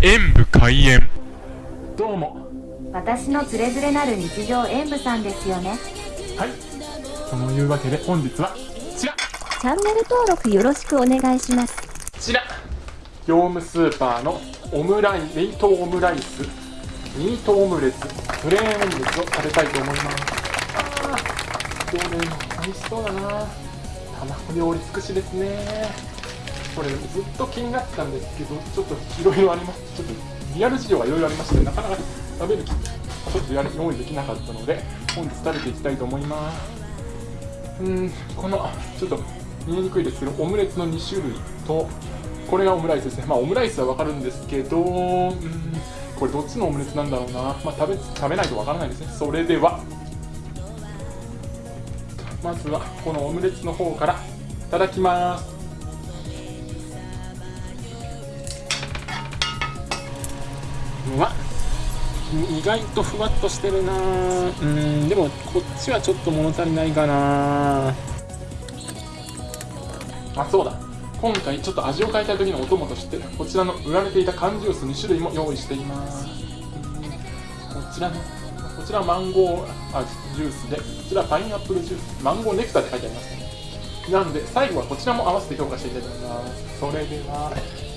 演武開演。どうも。私のつれづれなる日常演舞さんですよね。はい。そのいうわけで本日はこちら。こチャンネル登録よろしくお願いします。ちら。業務スーパーのオムライ冷凍オムライスミートオムレツプレーンオムレツを食べたいと思います。あー。どれも美味しそうだな。卵料理尽くしですねこれずっと気になってたんですけどちょっといろいろありますちょっとリアル事情がいろいろありましてなかなか食べる気ちょっとやる用意できなかったので本日食べていきたいと思います。うんこのちょっと見えにくいですけどオムレツの2種類とこれがオムライスですね。まあオムライスはわかるんですけどうんこれどっちのオムレツなんだろうな。まあ食べ食べないとわからないですね。それでは。まずはこのオムレツの方からいただきます。うわ意外とふわっとしてるな。うんでもこっちはちょっと物足りないかな。あそうだ。今回ちょっと味を変えたい時のお供としてこちらの売られていた缶ジュース2種類も用意しています。こちらのこちらマンゴー味ジュースでこちらパイナップルジュース。マンゴーネクターって書いてありますね。なので最後はこちらも合わせて評価していきたいと思います。それでは。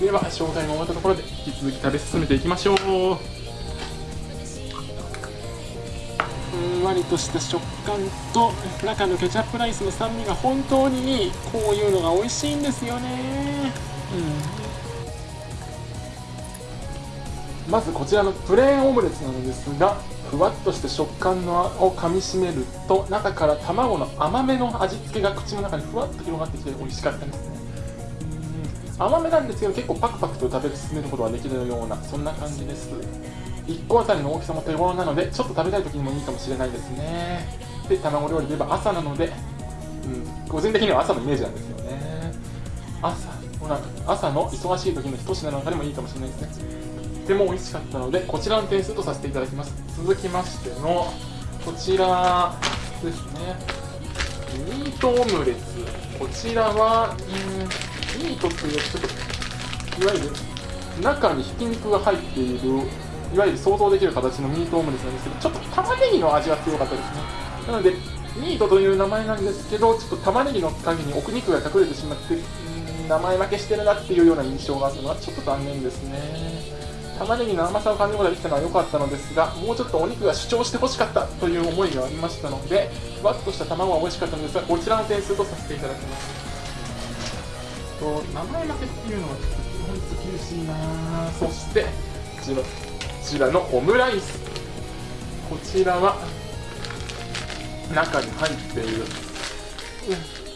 では紹介が終わったところで引き続き食べ進めていきましょう。ふんわりとした食感と中のケチャップライスの酸味が本当にいい。こういうのが美味しいんですよね。うん。まずこちらのプレーンオムレツなのですがふわっとした食感のを噛みしめると中から卵の甘めの味付けが口の中にふわっと広がってきて美味しかったですね。甘めなんですけど結構パクパクと食べ進めることができるようなそんな感じです。1個あたりの大きさも手頃なのでちょっと食べたい時にもいいかもしれないですね。で卵料理といえば朝なので、うん、個人的には朝のイメージなんですよね。朝ほら朝の忙しい時の一品なんかでもいいかもしれないですね。とても美味しかったのでこちらの点数とさせていただきます。続きましてのこちらですね。ミートオムレツ。こちらはうんミートっていうちょっといわゆる中にひき肉が入っているいわゆる想像できる形のミートオムレツなんですけどちょっと玉ねぎの味が強かったですねなのでミートという名前なんですけどちょっと玉ねぎの影に奥肉が隠れてしまってうん名前負けしてるなっていうような印象があったのはちょっと残念ですね。玉ねぎの甘さを感じることができたのは良かったのですがもうちょっとお肉が主張してほしかったという思いがありましたのでふわっとした卵は美味しかったのですがこちらの点数とさせていただきます。と名前負けっていうのはちょっと基本厳しいな。そしてこちらこちらのオムライス。こちらは中に入っている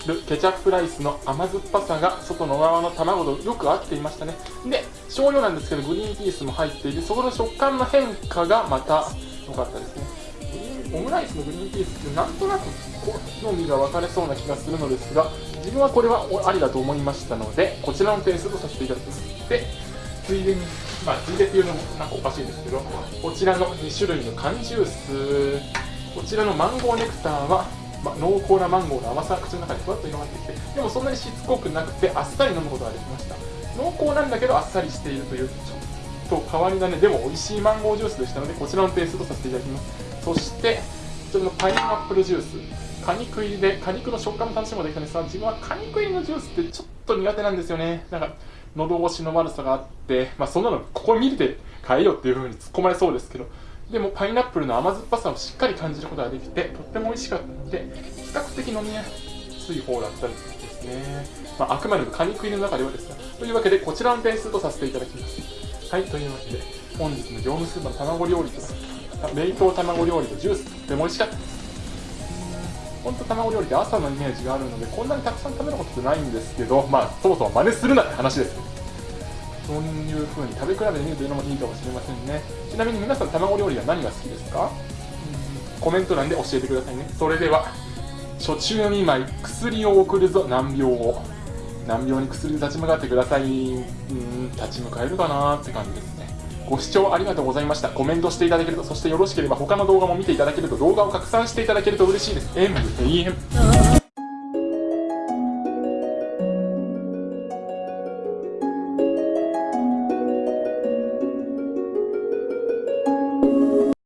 うんケチャップライスの甘酸っぱさが外の側の卵とよく合っていましたね。で少量なんですけどグリーンピースも入っていてそこの食感の変化がまた良かったですね。オムライスのグリーンピースってなんとなく好みが分かれそうな気がするのですが自分はこれはありだと思いましたのでこちらの点数とさせていただきますでついでにまあついでっていうのもなんかおかしいですけどこちらの2種類の缶ジュースこちらのマンゴーネクターはまあ、濃厚なマンゴーの甘さが口の中にふわっと広がってきてでもそんなにしつこくなくてあっさり飲むことができました。濃厚なんだけどあっさりしているというちょっと変わり種でも美味しいマンゴージュースでしたのでこちらの点数とさせていただきます。そしてこちらのパイナップルジュース。果肉入りで果肉の食感も楽しむことができたんですが自分は果肉入りのジュースってちょっと苦手なんですよね。なんか喉越しの悪さがあってまあそんなのここ見て変えようっていう風に突っ込まれそうですけどでもパイナップルの甘酸っぱさをしっかり感じることができてとっても美味しかったので比較的飲みやすい方だったりですね、まあ、あくまでも果肉入りの中ではですがというわけでこちらの点数とさせていただきます。はいというわけで本日の業務スーパーの卵料理と冷凍卵料理とジュースとっても美味しかった。です本当卵料理って朝のイメージがあるのでこんなにたくさん食べることってないんですけどまあそもそも真似するなって話です。そういう風に食べ比べてみるというのもいいかもしれませんね。ちなみに皆さん卵料理は何が好きですか？コメント欄で教えてくださいね。それでは初中見舞い薬を送るぞ難病を。難病に薬で立ち向かってください。うん立ち向かえるかなって感じですねご視聴ありがとうございました。コメントしていただけるとそしてよろしければ他の動画も見ていただけると動画を拡散していただけると嬉しいです。M 永遠